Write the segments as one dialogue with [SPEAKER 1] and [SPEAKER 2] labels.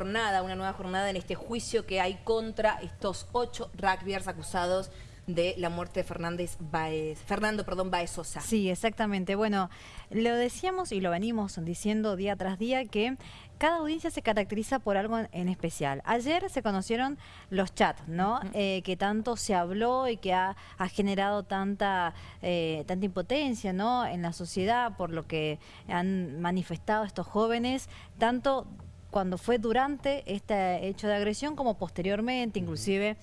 [SPEAKER 1] jornada, una nueva jornada en este juicio que hay contra estos ocho rugbyers acusados de la muerte de Fernández Baez, Fernando perdón, Baez Sosa.
[SPEAKER 2] Sí, exactamente. Bueno, lo decíamos y lo venimos diciendo día tras día que cada audiencia se caracteriza por algo en especial. Ayer se conocieron los chats, ¿no? Eh, que tanto se habló y que ha, generado tanta, eh, tanta impotencia, ¿no? En la sociedad por lo que han manifestado estos jóvenes, tanto cuando fue durante este hecho de agresión como posteriormente, inclusive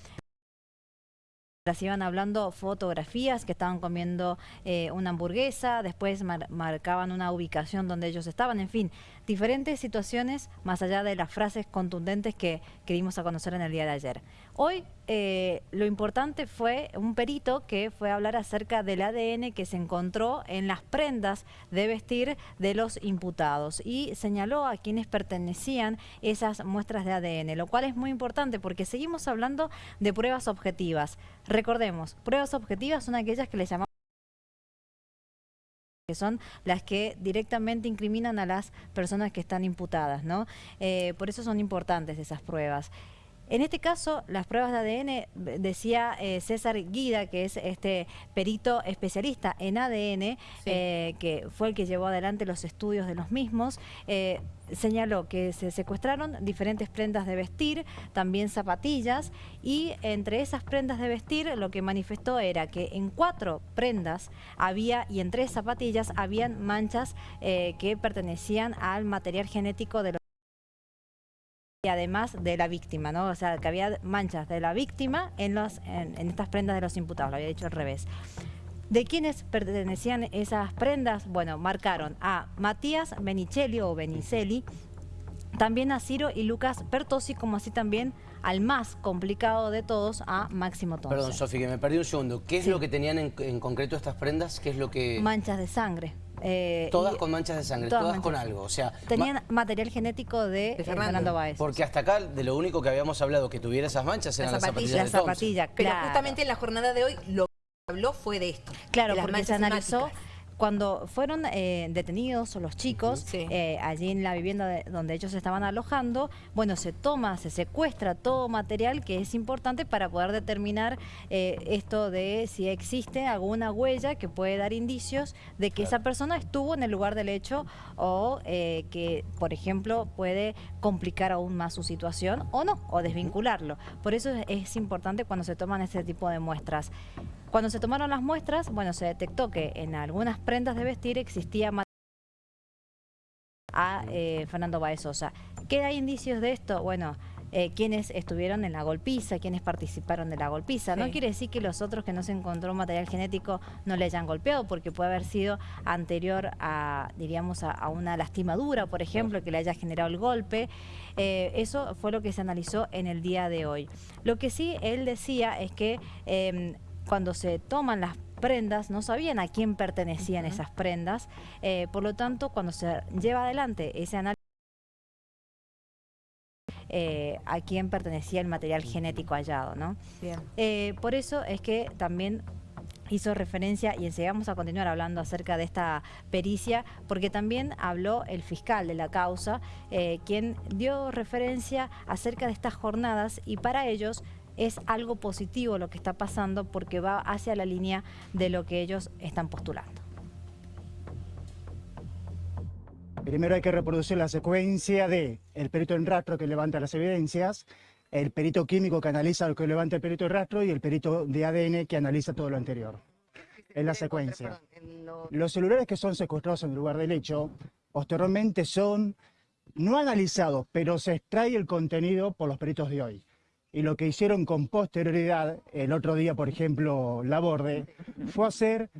[SPEAKER 2] las iban hablando fotografías que estaban comiendo eh, una hamburguesa, después marcaban una ubicación donde ellos estaban, en fin, diferentes situaciones más allá de las frases contundentes que, que dimos a conocer en el día de ayer. Hoy eh, lo importante fue un perito que fue a hablar acerca del ADN que se encontró en las prendas de vestir de los imputados y señaló a quienes pertenecían esas muestras de ADN, lo cual es muy importante porque seguimos hablando de pruebas objetivas. Recordemos, pruebas objetivas son aquellas que le llamamos que son las que directamente incriminan a las personas que están imputadas, ¿no? Eh, por eso son importantes esas pruebas. En este caso, las pruebas de ADN, decía eh, César Guida, que es este perito especialista en ADN, eh, que fue el que llevó adelante los estudios de los mismos, eh, señaló que se secuestraron diferentes prendas de vestir, también zapatillas, y entre esas prendas de vestir lo que manifestó era que en cuatro prendas había, y en tres zapatillas, habían manchas que pertenecían al material genético de los y además de la víctima, ¿no? O sea, que había manchas de la víctima en, los, en, estas prendas de los imputados, lo había dicho al revés. ¿De quiénes pertenecían esas prendas? Bueno, marcaron a Matías Benicelli o Benicelli, también a Ciro y Lucas Pertosi, como así también al más complicado de todos, a Máximo Tonce.
[SPEAKER 3] Perdón, Sofi, que me perdí un segundo. ¿Qué es lo que tenían en, en concreto estas prendas? ¿Qué es lo que...?
[SPEAKER 2] Manchas de sangre.
[SPEAKER 3] Eh, todas con manchas de sangre, todas, con algo. O sea,
[SPEAKER 2] Tenían material genético de, eh, Fernando. Báez.
[SPEAKER 3] Porque hasta acá de lo único que habíamos hablado que tuviera esas manchas eran las zapatillas,
[SPEAKER 1] zapatilla, Pero justamente en la jornada de hoy lo que habló fue de esto.
[SPEAKER 2] Claro, porque se analizó cuando fueron eh, detenidos los chicos eh, allí en la vivienda donde ellos estaban alojando, bueno, se toma, se secuestra todo material que es importante para poder determinar eh, esto de si existe alguna huella que puede dar indicios de que esa persona estuvo en el lugar del hecho o que, por ejemplo, puede complicar aún más su situación o no, o desvincularlo. Por eso es importante cuando se toman ese tipo de muestras. Cuando se tomaron las muestras, bueno, se detectó que en algunas prendas de vestir existía a eh, Fernando Baez Sosa. ¿Qué hay indicios de esto? Bueno, eh, quienes estuvieron en la golpiza, quienes participaron de la golpiza. No quiere decir que los otros que no se encontró material genético no le hayan golpeado, porque puede haber sido anterior a, diríamos, a, una lastimadura, por ejemplo, que le haya generado el golpe. Eh, eso fue lo que se analizó en el día de hoy. Lo que sí él decía es que em, cuando se toman las prendas, no sabían a quién pertenecían esas prendas, eh, por lo tanto, cuando se lleva adelante ese análisis, eh, a quién pertenecía el material genético hallado, ¿no? Eh, por eso es que también hizo referencia y enseguida vamos a continuar hablando acerca de esta pericia, porque también habló el fiscal de la causa, quien dio referencia acerca de estas jornadas y para ellos es algo positivo lo que está pasando porque va hacia la línea de lo que ellos están postulando.
[SPEAKER 4] Primero hay que reproducir la secuencia de el perito en rastro que levanta las evidencias, el perito químico que analiza lo que levanta el perito en rastro y el perito de ADN que analiza todo lo anterior. Es la secuencia. Los celulares que son secuestrados en el lugar del hecho, posteriormente son no analizados, pero se extrae el contenido por los peritos de hoy y lo que hicieron con posterioridad, el otro día, por ejemplo, Laborde, fue hacer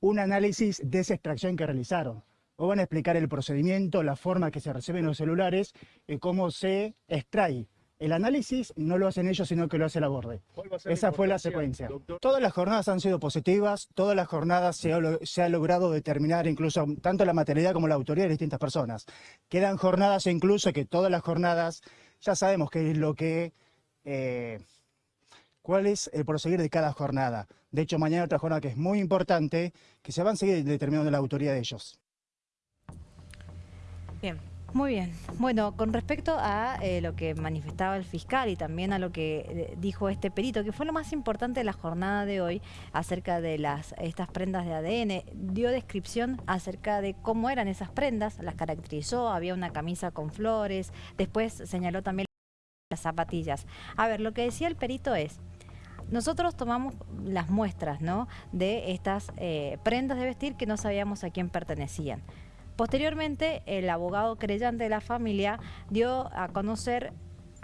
[SPEAKER 4] un análisis de esa extracción que realizaron. O van a explicar el procedimiento, la forma que se reciben los celulares y cómo se extrae. El análisis no lo hacen ellos, sino que lo hace Laborde. Esa fue la secuencia. Todas las jornadas han sido positivas, todas las jornadas se ha, se ha logrado determinar incluso tanto la materialidad como la autoría de distintas personas. Quedan jornadas incluso que todas las jornadas ya sabemos qué es lo que eh, cuál es el proseguir de cada jornada. De hecho, mañana otra jornada que es muy importante, que se van a seguir determinando la autoría de ellos.
[SPEAKER 1] Bien.
[SPEAKER 2] Muy bien. Bueno, con respecto a eh, lo que manifestaba el fiscal y también a lo que eh, dijo este perito, que fue lo más importante de la jornada de hoy acerca de estas prendas de ADN, dio descripción acerca de cómo eran esas prendas, las caracterizó, había una camisa con flores, después señaló también las zapatillas. A ver, lo que decía el perito es... Nosotros tomamos las muestras ¿no? de estas eh, prendas de vestir que no sabíamos a quién pertenecían. Posteriormente, el abogado creyente de la familia dio a conocer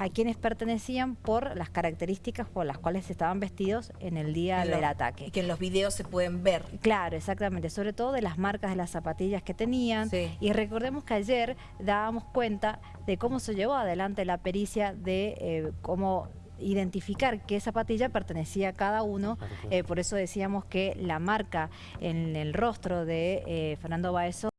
[SPEAKER 2] a quienes pertenecían por las características por las cuales estaban vestidos en el día del ataque.
[SPEAKER 1] Y que en los videos se pueden ver.
[SPEAKER 2] Claro, exactamente, sobre todo de las marcas de las zapatillas que tenían. Y recordemos que ayer dábamos cuenta de cómo se llevó adelante la pericia de eh, cómo identificar qué zapatilla pertenecía a cada uno, eh, por eso decíamos que la marca en el rostro de eh, Fernando Baezo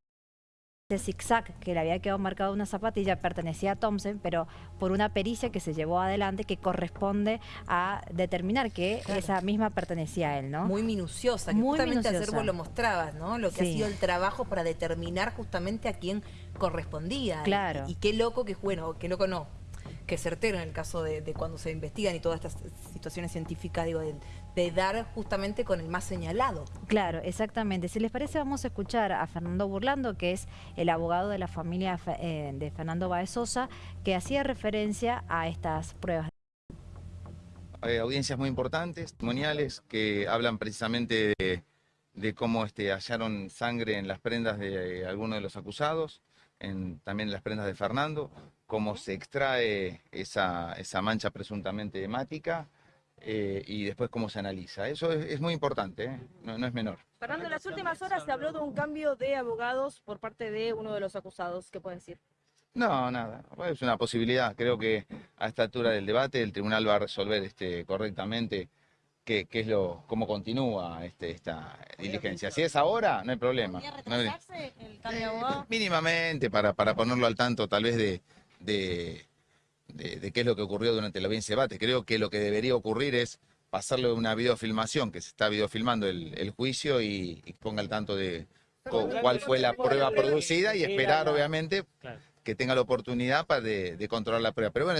[SPEAKER 2] ese zigzag que le había quedado marcado una zapatilla pertenecía a Thompson, pero por una pericia que se llevó adelante que corresponde a determinar que esa misma pertenecía a él, ¿no?
[SPEAKER 1] Muy minuciosa, que
[SPEAKER 2] Muy
[SPEAKER 1] justamente
[SPEAKER 2] minuciosa.
[SPEAKER 1] ayer lo mostrabas, ¿no? Lo que ha sido el trabajo para determinar justamente a quién correspondía.
[SPEAKER 2] Claro.
[SPEAKER 1] Y, y qué loco que, bueno, qué loco no, que certero en el caso de, de cuando se investigan y todas estas situaciones científicas, digo, de, de dar justamente con el más señalado.
[SPEAKER 2] Claro, exactamente. Si les parece, vamos a escuchar a Fernando Burlando, que es el abogado de la familia eh, de Fernando Baez Sosa, que hacía referencia a estas pruebas.
[SPEAKER 5] Hay audiencias muy importantes, testimoniales, que hablan precisamente de, de cómo este, hallaron sangre en las prendas de algunos de los acusados, en, también en las prendas de Fernando, cómo se extrae esa, esa mancha presuntamente hemática, eh, y después cómo se analiza. Eso es, es muy importante, ¿eh? no, no, es menor.
[SPEAKER 6] Fernando, en las últimas horas se habló de un cambio de abogados por parte de uno de los acusados. ¿Qué puede decir?
[SPEAKER 5] No, nada, es una posibilidad. Creo que a esta altura del debate el tribunal va a resolver este, correctamente qué, qué es lo, cómo continúa este, esta diligencia. Si es ahora, no hay problema.
[SPEAKER 6] ¿Podría retrasarse el cambio de abogado?
[SPEAKER 5] Mínimamente, para, para ponerlo al tanto tal vez de, de de, de, qué es lo que ocurrió durante la audiencia de debate. Creo que lo que debería ocurrir es pasarle una videofilmación, que se está videofilmando el, el juicio y, y, ponga al tanto de cuál fue la prueba producida y esperar, obviamente, que tenga la oportunidad para de, de controlar la prueba. Pero bueno,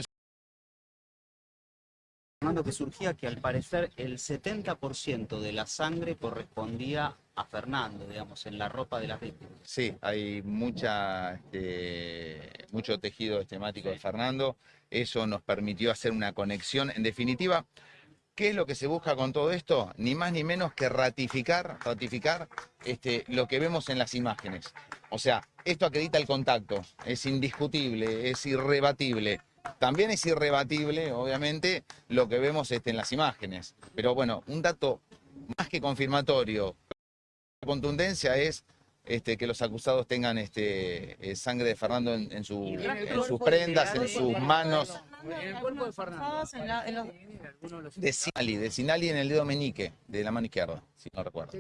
[SPEAKER 7] Fernando, que surgía que al parecer el 70% de la sangre correspondía a Fernando, digamos, en la ropa de las víctimas.
[SPEAKER 5] Sí, hay mucha, este, mucho tejido estemático sí. de Fernando. Eso nos permitió hacer una conexión. En definitiva, ¿qué es lo que se busca con todo esto? Ni más ni menos que ratificar, ratificar este, lo que vemos en las imágenes. O sea, esto acredita el contacto, es indiscutible, es irrebatible. También es irrebatible, obviamente, lo que vemos este, en las imágenes. Pero bueno, un dato más que confirmatorio, la contundencia es este, que los acusados tengan este, eh, sangre de Fernando en, en, su, en sus prendas, en sus manos.
[SPEAKER 6] En el cuerpo de Fernando.
[SPEAKER 5] De Sinali, de Sinali en el dedo meñique, de la mano izquierda, si no recuerdo.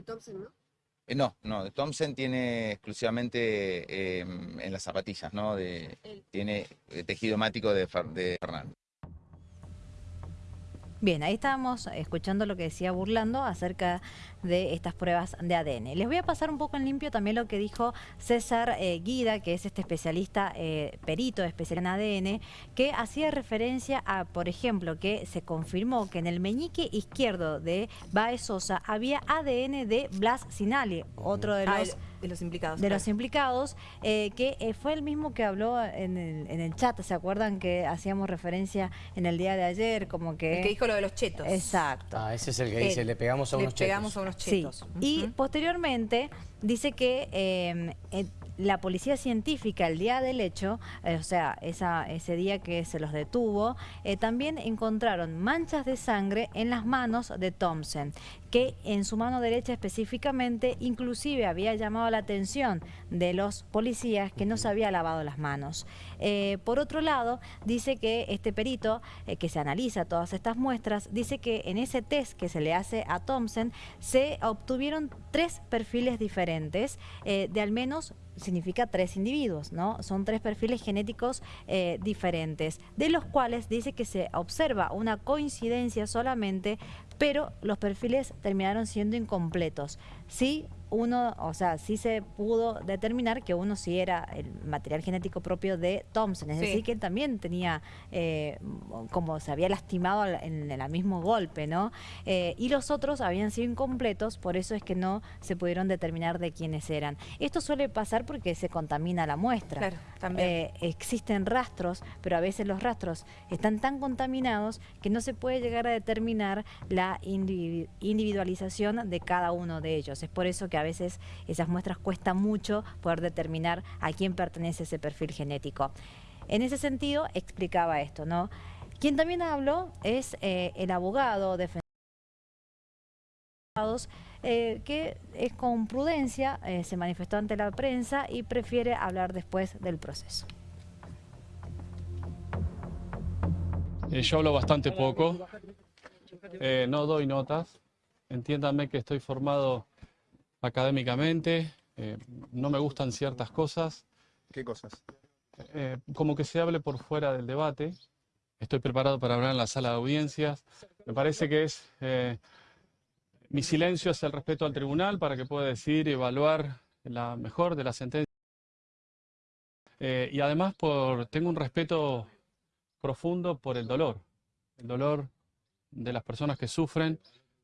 [SPEAKER 5] Eh, no, no, Thompson tiene exclusivamente eh, en las zapatillas, ¿no? De, tiene tejido hemático de, de Fernando.
[SPEAKER 2] Bien, ahí estábamos escuchando lo que decía Burlando acerca de estas pruebas de ADN. Les voy a pasar un poco en limpio también lo que dijo César eh, Guida, que es este especialista, eh, perito especial en ADN, que hacía referencia a, por ejemplo, que se confirmó que en el meñique izquierdo de Baez Sosa había ADN de Blas Sinali, otro de los...
[SPEAKER 1] Ah, de los implicados.
[SPEAKER 2] De claro. los implicados, eh, que eh, fue el mismo que habló en el, en el, chat, ¿se acuerdan que hacíamos referencia en el día de ayer? Como que...
[SPEAKER 1] El que dijo lo de los chetos.
[SPEAKER 2] Exacto.
[SPEAKER 3] Ah, ese es el que dice, le pegamos a
[SPEAKER 1] le
[SPEAKER 3] unos
[SPEAKER 1] pegamos
[SPEAKER 3] chetos.
[SPEAKER 1] a unos chetos.
[SPEAKER 2] Sí. Uh -huh. Y posteriormente dice que eh, la policía científica el día del hecho, eh, o sea, esa, ese día que se los detuvo, eh, también encontraron manchas de sangre en las manos de Thompson, que en su mano derecha específicamente inclusive había llamado la atención de los policías que no se había lavado las manos. Eh, por otro lado, dice que este perito eh, que se analiza todas estas muestras, dice que en ese test que se le hace a Thompson se obtuvieron tres perfiles diferentes eh, de al menos significa tres individuos, ¿no? Son tres perfiles genéticos diferentes, de los cuales dice que se observa una coincidencia solamente pero los perfiles terminaron siendo incompletos. Sí, uno, o sea, sí se pudo determinar que uno sí era el material genético propio de Thompson, es
[SPEAKER 1] Sí.
[SPEAKER 2] decir, que él también tenía, eh, como se había lastimado en el mismo golpe, ¿no? Eh, y los otros habían sido incompletos, por eso es que no se pudieron determinar de quiénes eran. Esto suele pasar porque se contamina la muestra.
[SPEAKER 1] Claro, también.
[SPEAKER 2] Eh, existen rastros, pero a veces los rastros están tan contaminados que no se puede llegar a determinar la individu- individualización de cada uno de ellos. Es por eso que a veces esas muestras cuesta mucho poder determinar a quién pertenece ese perfil genético. En ese sentido, explicaba esto, ¿no? Quien también habló es eh, el abogado defensor eh, que es con prudencia, eh, se manifestó ante la prensa y prefiere hablar después del proceso.
[SPEAKER 8] Eh, yo hablo bastante poco, no doy notas. Entiéndanme que estoy formado académicamente, eh, no me gustan ciertas cosas,
[SPEAKER 9] ¿Qué cosas?
[SPEAKER 8] eh, como que se hable por fuera del debate. Estoy preparado para hablar en la sala de audiencias. Me parece que es eh, mi silencio es el respeto al tribunal para que pueda decir y evaluar la mejor de las sentencias. Eh, y además por, tengo un respeto profundo por el dolor, el dolor de las personas que sufren,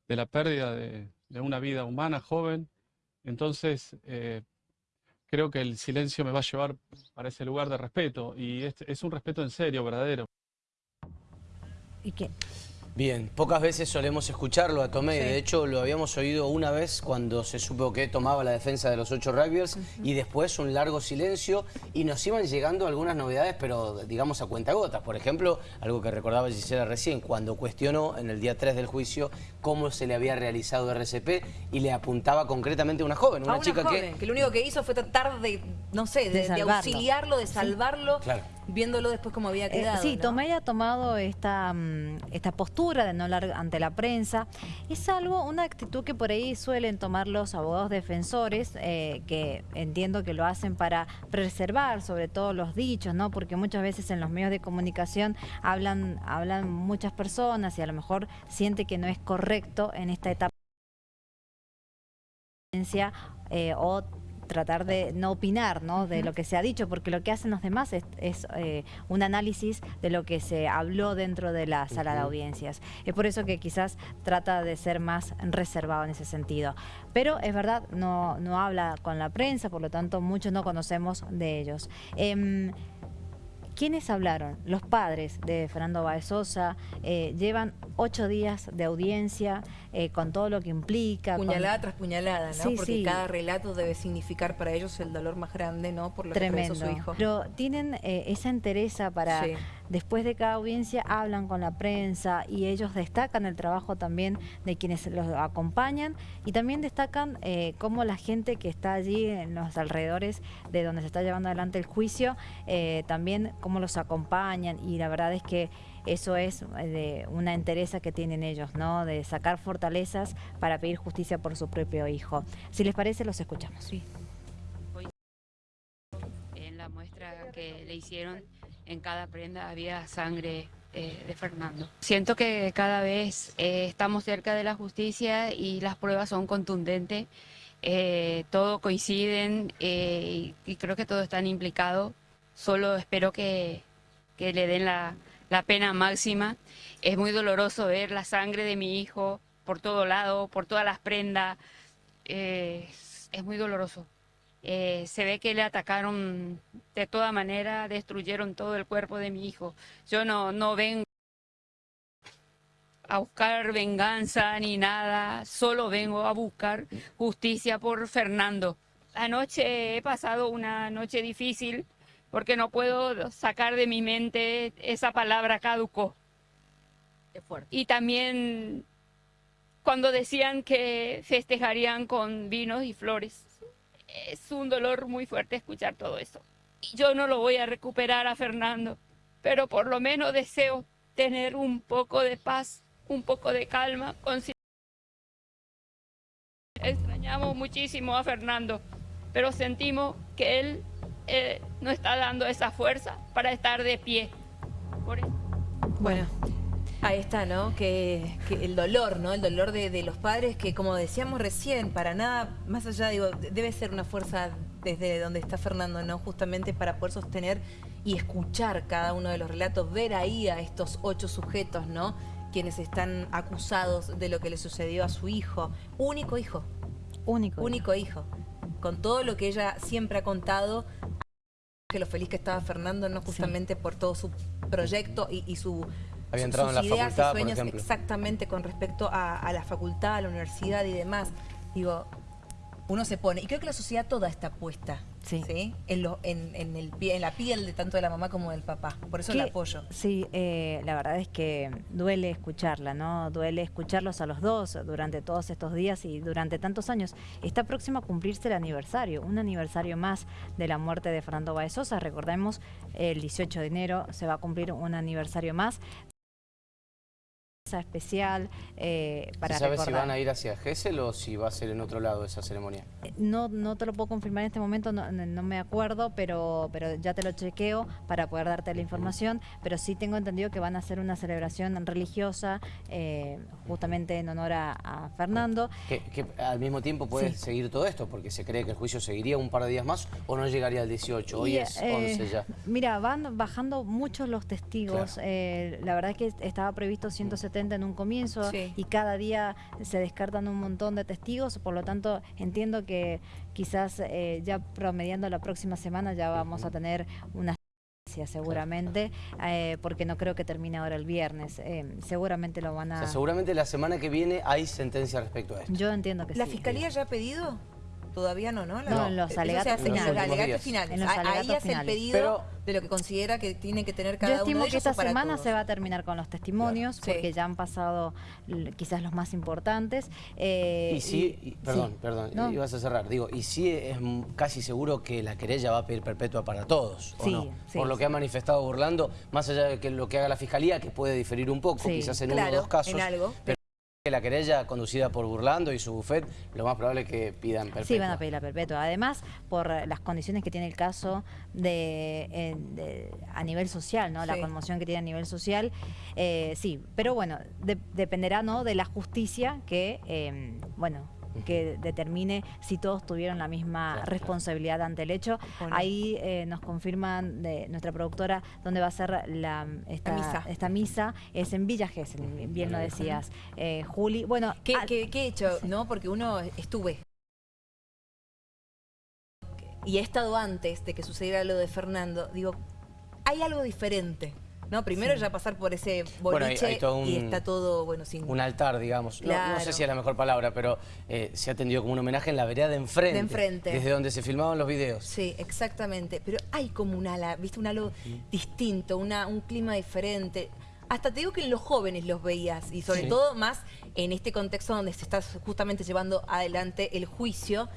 [SPEAKER 8] de la pérdida de, de una vida humana joven. Entonces, eh, creo que el silencio me va a llevar para ese lugar de respeto y es, es un respeto en serio, verdadero.
[SPEAKER 2] ¿Y qué?
[SPEAKER 3] Bien, pocas veces solemos escucharlo a Tomé,
[SPEAKER 1] Sí.
[SPEAKER 3] de hecho lo habíamos oído una vez cuando se supo que tomaba la defensa de los ocho rugbyers y después un largo silencio y nos iban llegando algunas novedades, pero digamos a cuentagotas. Por ejemplo, algo que recordaba Gisela recién, cuando cuestionó en el día 3 del juicio cómo se le había realizado RCP y le apuntaba concretamente a una joven, una,
[SPEAKER 1] a una
[SPEAKER 3] chica
[SPEAKER 1] joven,
[SPEAKER 3] que...
[SPEAKER 1] que... lo único que hizo fue tratar de, no sé, de,
[SPEAKER 2] De
[SPEAKER 1] de
[SPEAKER 2] salvarlo.
[SPEAKER 1] auxiliarlo, de salvarlo,
[SPEAKER 3] Claro.
[SPEAKER 1] Viéndolo después como había
[SPEAKER 2] Eh,
[SPEAKER 1] quedado.
[SPEAKER 2] sí,
[SPEAKER 1] ¿no?
[SPEAKER 2] Tomei ha tomado esta, mm, esta postura de no hablar ante la prensa. Es algo, una actitud que por ahí suelen tomar los abogados defensores, eh, que entiendo que lo hacen para preservar sobre todo los dichos, ¿no? Porque muchas veces en los medios de comunicación hablan, hablan muchas personas y a lo mejor siente que no es correcto en esta etapa eh, o tratar de no opinar ¿no? de lo que se ha dicho, porque lo que hacen los demás es, es, eh, un análisis de lo que se habló dentro de la sala de audiencias. Es por eso que quizás trata de ser más reservado en ese sentido. Pero es verdad, no, no habla con la prensa, por lo tanto muchos no conocemos de ellos. Em, ¿Quiénes hablaron? Los padres de Fernando Baez Sosa eh, llevan ocho días de audiencia eh, con todo lo que implica. con-
[SPEAKER 1] Puñalada tras puñalada, ¿no?
[SPEAKER 2] Sí,
[SPEAKER 1] Porque
[SPEAKER 2] sí.
[SPEAKER 1] cada relato debe significar para ellos el dolor más grande, ¿no? Por lo que
[SPEAKER 2] Tremendo.
[SPEAKER 1] atravesó su hijo.
[SPEAKER 2] Pero tienen eh, esa entereza para,
[SPEAKER 1] Sí.
[SPEAKER 2] Después de cada audiencia, hablan con la prensa y ellos destacan el trabajo también de quienes los acompañan y también destacan eh, cómo la gente que está allí en los alrededores de donde se está llevando adelante el juicio, eh, también cómo los acompañan y la verdad es que eso es eh, de una entereza que tienen ellos, ¿no? De sacar fortalezas para pedir justicia por su propio hijo. Si les parece, los escuchamos.
[SPEAKER 1] Sí.
[SPEAKER 10] En la muestra que le hicieron, en cada prenda había sangre eh, de Fernando. Siento que cada vez eh, estamos cerca de la justicia y las pruebas son contundentes. Eh, todo coinciden eh, y, y creo que todos están implicados. Solo espero que, que le den la, la pena máxima. Es muy doloroso ver la sangre de mi hijo por todo lado, por todas las prendas. Eh, es muy doloroso. Eh, se ve que le atacaron de toda manera, destruyeron todo el cuerpo de mi hijo. Yo no, no vengo a buscar venganza ni nada, solo vengo a buscar justicia por Fernando. Anoche he pasado una noche difícil porque no puedo sacar de mi mente esa palabra
[SPEAKER 1] fuerte.
[SPEAKER 10] Y también cuando decían que festejarían con vinos y flores. Es un dolor muy fuerte escuchar todo eso. Y Yo no lo voy a recuperar a Fernando, pero por lo menos deseo tener un poco de paz, un poco de calma. Extrañamos muchísimo a Fernando, pero sentimos que él eh, no está dando esa fuerza para estar de pie. Por eso
[SPEAKER 1] Bueno, Ahí está, ¿no? Que, que el dolor, ¿no? El dolor de, de los padres que, como decíamos recién, para nada, más allá, digo, debe ser una fuerza desde donde está Fernando, ¿no? Justamente para poder sostener y escuchar cada uno de los relatos, ver ahí a estos ocho sujetos, ¿no? Quienes están acusados de lo que le sucedió a su hijo. Único hijo.
[SPEAKER 2] Único.
[SPEAKER 1] Único hijo. Con todo lo que ella siempre ha contado, que lo feliz que estaba Fernando, no justamente por todo su proyecto y, y su
[SPEAKER 3] Había
[SPEAKER 1] sus
[SPEAKER 3] entrado en la
[SPEAKER 1] ideas
[SPEAKER 3] facultad,
[SPEAKER 1] y
[SPEAKER 3] por
[SPEAKER 1] sueños
[SPEAKER 3] ejemplo.
[SPEAKER 1] exactamente con respecto a, a la facultad, a la universidad y demás. Digo, uno se pone, y creo que la sociedad toda está puesta,
[SPEAKER 2] Sí.
[SPEAKER 1] ¿sí? En, lo, en, en el pie, en la piel de tanto de la mamá como del papá. Por eso
[SPEAKER 2] Que-
[SPEAKER 1] el apoyo.
[SPEAKER 2] Sí, eh, la verdad es que duele escucharla, ¿no? Duele escucharlos a los dos durante todos estos días y durante tantos años. Está próximo a cumplirse el aniversario, un aniversario más de la muerte de Fernando Baez Sosa. Recordemos, el 18 de enero se va a cumplir un aniversario más. Especial eh, para
[SPEAKER 3] ¿Se sabe si van a ir hacia Gessel o si va a ser en otro lado esa ceremonia?
[SPEAKER 2] Eh, No, no te lo puedo confirmar en este momento, no, no- me acuerdo, pero, pero ya te lo chequeo para poder darte la información. Pero sí tengo entendido que van a hacer una celebración religiosa eh, justamente en honor a, a Fernando.
[SPEAKER 3] Que, que al mismo tiempo puede
[SPEAKER 2] Sí.
[SPEAKER 3] seguir todo esto, porque se cree que el juicio seguiría un par de días más o no llegaría al 18. Hoy
[SPEAKER 2] Y,
[SPEAKER 3] es
[SPEAKER 2] eh,
[SPEAKER 3] 11 ya.
[SPEAKER 2] Mira, van bajando muchos los testigos.
[SPEAKER 3] Claro.
[SPEAKER 2] Eh, la verdad es que estaba previsto 170 en un comienzo
[SPEAKER 1] Sí.
[SPEAKER 2] y cada día se descartan un montón de testigos. Por lo tanto, entiendo que quizás eh, ya promediando la próxima semana ya vamos a tener una sentencia seguramente, eh, porque no creo que termine ahora el viernes. Eh, seguramente lo van
[SPEAKER 3] O
[SPEAKER 2] a...
[SPEAKER 3] sea, seguramente la semana que viene hay sentencia respecto a esto.
[SPEAKER 2] Yo entiendo que
[SPEAKER 1] ¿La
[SPEAKER 2] sí.
[SPEAKER 1] fiscalía ya ha pedido? Todavía no, ¿no? La-
[SPEAKER 2] No, en los alegatos
[SPEAKER 1] hace en
[SPEAKER 2] finales.
[SPEAKER 1] los alegatos finales.
[SPEAKER 2] En los
[SPEAKER 1] A- Ahí hace el pedido
[SPEAKER 3] Pero-
[SPEAKER 1] de lo que considera que tiene que tener
[SPEAKER 2] Yo
[SPEAKER 1] cada uno
[SPEAKER 2] estimo
[SPEAKER 1] de
[SPEAKER 2] que esta semana
[SPEAKER 1] todos.
[SPEAKER 2] se va a terminar con los testimonios, porque ya han pasado quizás los más importantes. eh,
[SPEAKER 3] Y sí, y- perdón,
[SPEAKER 2] sí.
[SPEAKER 3] perdón,
[SPEAKER 2] No.
[SPEAKER 3] ibas a cerrar. Digo, y sí es casi seguro que la querella va a pedir perpetua para todos, ¿o
[SPEAKER 2] Sí,
[SPEAKER 3] no?
[SPEAKER 2] sí,
[SPEAKER 3] Por lo
[SPEAKER 2] sí.
[SPEAKER 3] que ha manifestado Burlando, más allá de que lo que haga la Fiscalía, que puede diferir un poco,
[SPEAKER 2] Sí.
[SPEAKER 3] quizás en uno o dos casos.
[SPEAKER 1] en algo.
[SPEAKER 3] Pero la querella conducida por Burlando y su bufet, lo más probable es que pidan perpetua.
[SPEAKER 2] Sí, van a pedir la perpetua. Además, por las condiciones que tiene el caso de, de- a nivel social, ¿no? La conmoción que tiene a nivel social, eh, sí. Pero bueno, de- dependerá, ¿no? De la justicia que, eh, bueno, que determine si todos tuvieron la misma responsabilidad ante el hecho.
[SPEAKER 1] Bueno.
[SPEAKER 2] Ahí eh, nos confirman de nuestra productora dónde va a ser la, esta,
[SPEAKER 1] misa.
[SPEAKER 2] esta misa. Es en Villa Gesell, bien lo decías, eh, Juli. Bueno,
[SPEAKER 1] ¿Qué,
[SPEAKER 2] ah,
[SPEAKER 1] qué- qué he hecho? ¿No? Porque uno estuve. Y he estado antes de que sucediera lo de Fernando. Digo, hay algo diferente. ¿No? Primero
[SPEAKER 2] Sí.
[SPEAKER 1] ya pasar por ese
[SPEAKER 3] Bueno, hay-
[SPEAKER 1] boliche
[SPEAKER 3] hay todo
[SPEAKER 1] y está todo, bueno, sin...
[SPEAKER 3] Un altar, digamos. No- sé si es la mejor palabra, pero eh, se ha atendido como un homenaje en la vereda de enfrente.
[SPEAKER 1] De enfrente.
[SPEAKER 3] Desde donde se filmaban los videos.
[SPEAKER 1] Sí, exactamente. Pero hay como un ala, ¿viste? Un halo distinto, una, un clima diferente. Hasta te digo que en los jóvenes los veías, y sobre
[SPEAKER 3] Sí.
[SPEAKER 1] todo más en este contexto donde se está justamente llevando adelante el juicio.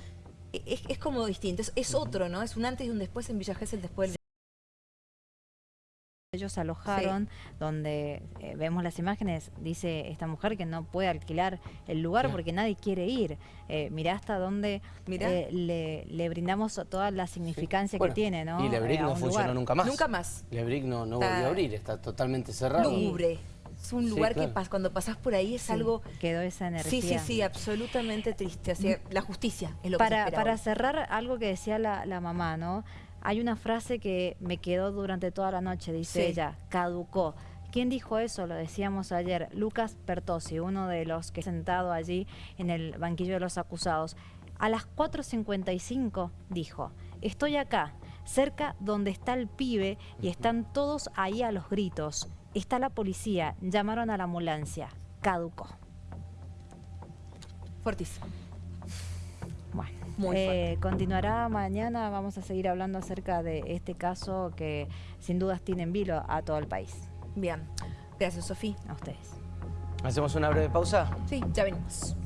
[SPEAKER 1] e- Es, es como distinto, es, es otro, ¿no? Es un antes y un después en Villa Gesell después del...
[SPEAKER 2] Ellos alojaron, donde eh, vemos las imágenes, dice esta mujer que no puede alquilar el lugar
[SPEAKER 3] Claro.
[SPEAKER 2] porque nadie quiere ir. Eh, mirá hasta dónde
[SPEAKER 1] Mirá.
[SPEAKER 2] eh, le, le brindamos toda la significancia
[SPEAKER 3] Bueno,
[SPEAKER 2] que tiene, ¿no?
[SPEAKER 3] Y Lebrick
[SPEAKER 2] Eh,
[SPEAKER 3] no
[SPEAKER 2] un
[SPEAKER 3] funcionó
[SPEAKER 2] lugar.
[SPEAKER 3] nunca más.
[SPEAKER 1] Nunca más.
[SPEAKER 3] Lebrick no, no volvió a abrir, está totalmente cerrado.
[SPEAKER 1] Lúgubre. Es un
[SPEAKER 3] Sí,
[SPEAKER 1] lugar
[SPEAKER 3] claro.
[SPEAKER 1] que pas- cuando pasás por ahí es
[SPEAKER 2] Sí,
[SPEAKER 1] algo...
[SPEAKER 2] Quedó esa energía.
[SPEAKER 1] Sí, sí, sí, absolutamente triste. Así, la justicia es lo que se
[SPEAKER 2] Para, para cerrar algo que decía la, la mamá, ¿no? Hay una frase que me quedó durante toda la noche, dice
[SPEAKER 1] Sí.
[SPEAKER 2] ella, caducó. ¿Quién dijo eso? Lo decíamos ayer. Lucas Pertosi, uno de los que sentado allí en el banquillo de los acusados. A las 4.55 dijo, estoy acá, cerca donde está el pibe y están todos ahí a los gritos. Está la policía, llamaron a la ambulancia. Caducó.
[SPEAKER 1] Fortísimo. Muy
[SPEAKER 2] eh, continuará mañana, vamos a seguir hablando acerca de este caso que sin dudas tiene en vilo a todo el país.
[SPEAKER 1] Bien. Gracias, Sofía.
[SPEAKER 2] A ustedes.
[SPEAKER 3] ¿Hacemos una breve pausa?
[SPEAKER 1] Sí, ya venimos.